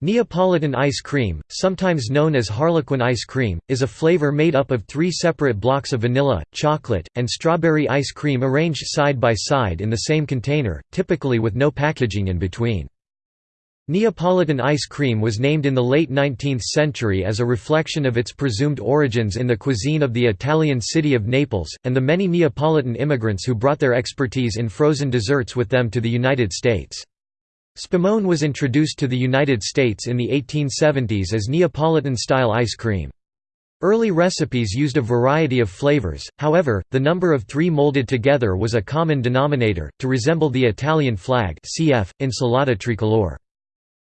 Neapolitan ice cream, sometimes known as Harlequin ice cream, is a flavor made up of three separate blocks of vanilla, chocolate, and strawberry ice cream arranged side by side in the same container, typically with no packaging in between. Neapolitan ice cream was named in the late 19th century as a reflection of its presumed origins in the cuisine of the Italian city of Naples, and the many Neapolitan immigrants who brought their expertise in frozen desserts with them to the United States. Spumone was introduced to the United States in the 1870s as Neapolitan-style ice cream. Early recipes used a variety of flavors, however, the number of three molded together was a common denominator, to resemble the Italian flag cf. Insalata tricolore.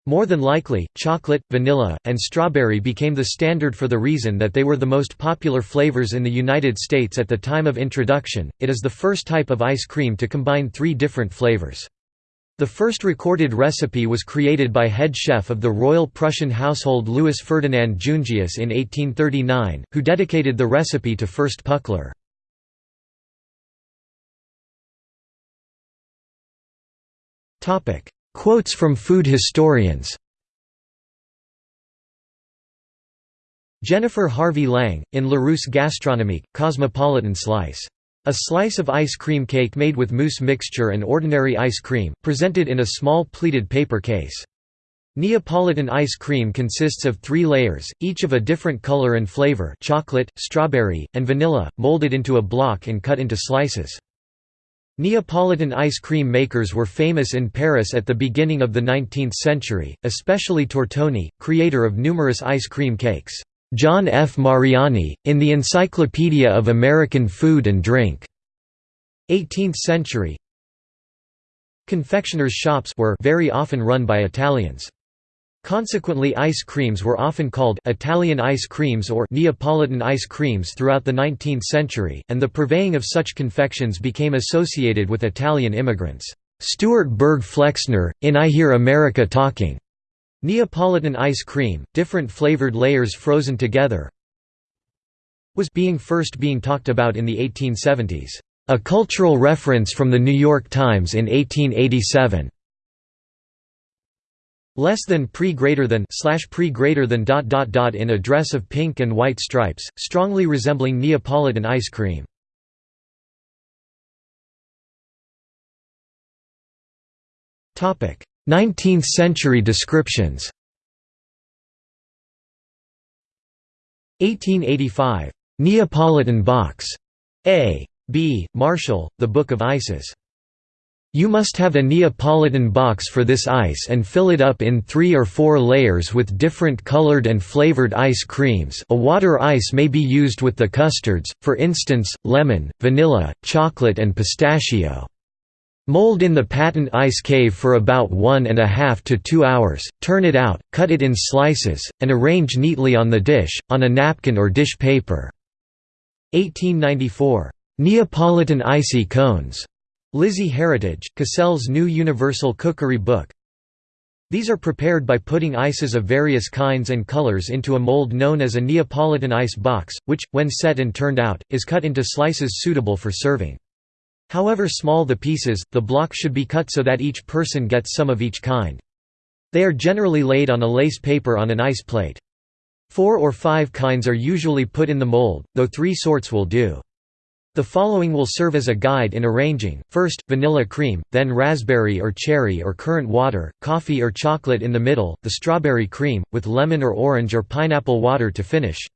More than likely, chocolate, vanilla, and strawberry became the standard for the reason that they were the most popular flavors in the United States at the time of introduction. It is the first type of ice cream to combine three different flavors. The first recorded recipe was created by head chef of the Royal Prussian household Louis Ferdinand Jungius in 1839, who dedicated the recipe to Fürst Pückler. Quotes from food historians Jennifer Harvey Lang, in Larousse Gastronomique, Neapolitan Slice a slice of ice cream cake made with mousse mixture and ordinary ice cream, presented in a small pleated paper case. Neapolitan ice cream consists of three layers, each of a different color and flavor chocolate, strawberry, and vanilla, molded into a block and cut into slices. Neapolitan ice cream makers were famous in Paris at the beginning of the 19th century, especially Tortoni, creator of numerous ice cream cakes. John F. Mariani, in the Encyclopedia of American Food and Drink. 18th century Confectioners' shops were very often run by Italians. Consequently ice creams were often called Italian ice creams or Neapolitan ice creams throughout the 19th century, and the purveying of such confections became associated with Italian immigrants. Stuart Berg Flexner, in I Hear America Talking, Neapolitan ice cream, different flavored layers frozen together was being first being talked about in the 1870s. A cultural reference from the New York Times in 1887. Less than pre greater than slash pre greater than dot dot dot in a dress of pink and white stripes, strongly resembling Neapolitan ice cream. Topic 19th-century descriptions 1885. Neapolitan box. A. B. Marshall, The Book of Ices. You must have a Neapolitan box for this ice and fill it up in three or four layers with different colored and flavored ice creams a water ice may be used with the custards, for instance, lemon, vanilla, chocolate and pistachio. Mold in the patent ice cave for about one and a half to two hours, turn it out, cut it in slices, and arrange neatly on the dish, on a napkin or dish paper. 1894. Neapolitan icy cones. Lizzie Heritage, Cassell's New Universal Cookery Book. These are prepared by putting ices of various kinds and colors into a mold known as a Neapolitan ice box, which, when set and turned out, is cut into slices suitable for serving. However small the pieces, the block should be cut so that each person gets some of each kind. They are generally laid on a lace paper on an ice plate. Four or five kinds are usually put in the mold, though three sorts will do. The following will serve as a guide in arranging, first, vanilla cream, then raspberry or cherry or currant water, coffee or chocolate in the middle, the strawberry cream, with lemon or orange or pineapple water to finish.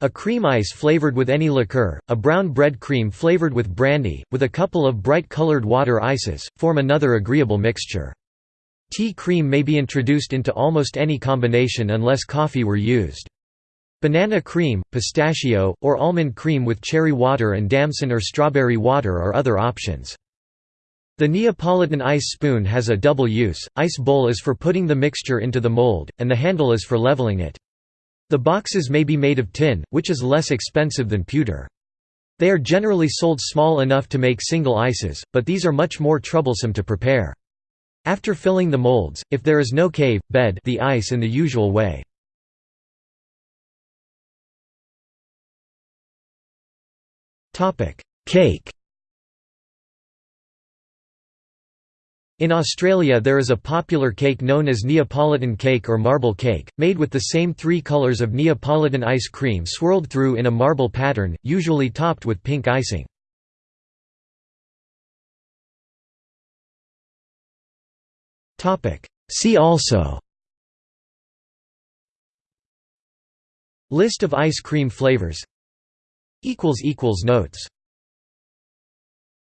A cream ice flavored with any liqueur, a brown bread cream flavored with brandy, with a couple of bright-colored water ices, form another agreeable mixture. Tea cream may be introduced into almost any combination unless coffee were used. Banana cream, pistachio, or almond cream with cherry water and damson or strawberry water are other options. The Neapolitan ice spoon has a double use, ice bowl is for putting the mixture into the mold, and the handle is for leveling it. The boxes may be made of tin, which is less expensive than pewter. They are generally sold small enough to make single ices, but these are much more troublesome to prepare. After filling the molds, if there is no cave, bed the ice in the usual way. Cake In Australia there is a popular cake known as Neapolitan cake or marble cake, made with the same three colours of Neapolitan ice cream swirled through in a marble pattern, usually topped with pink icing. See also List of ice cream flavors Notes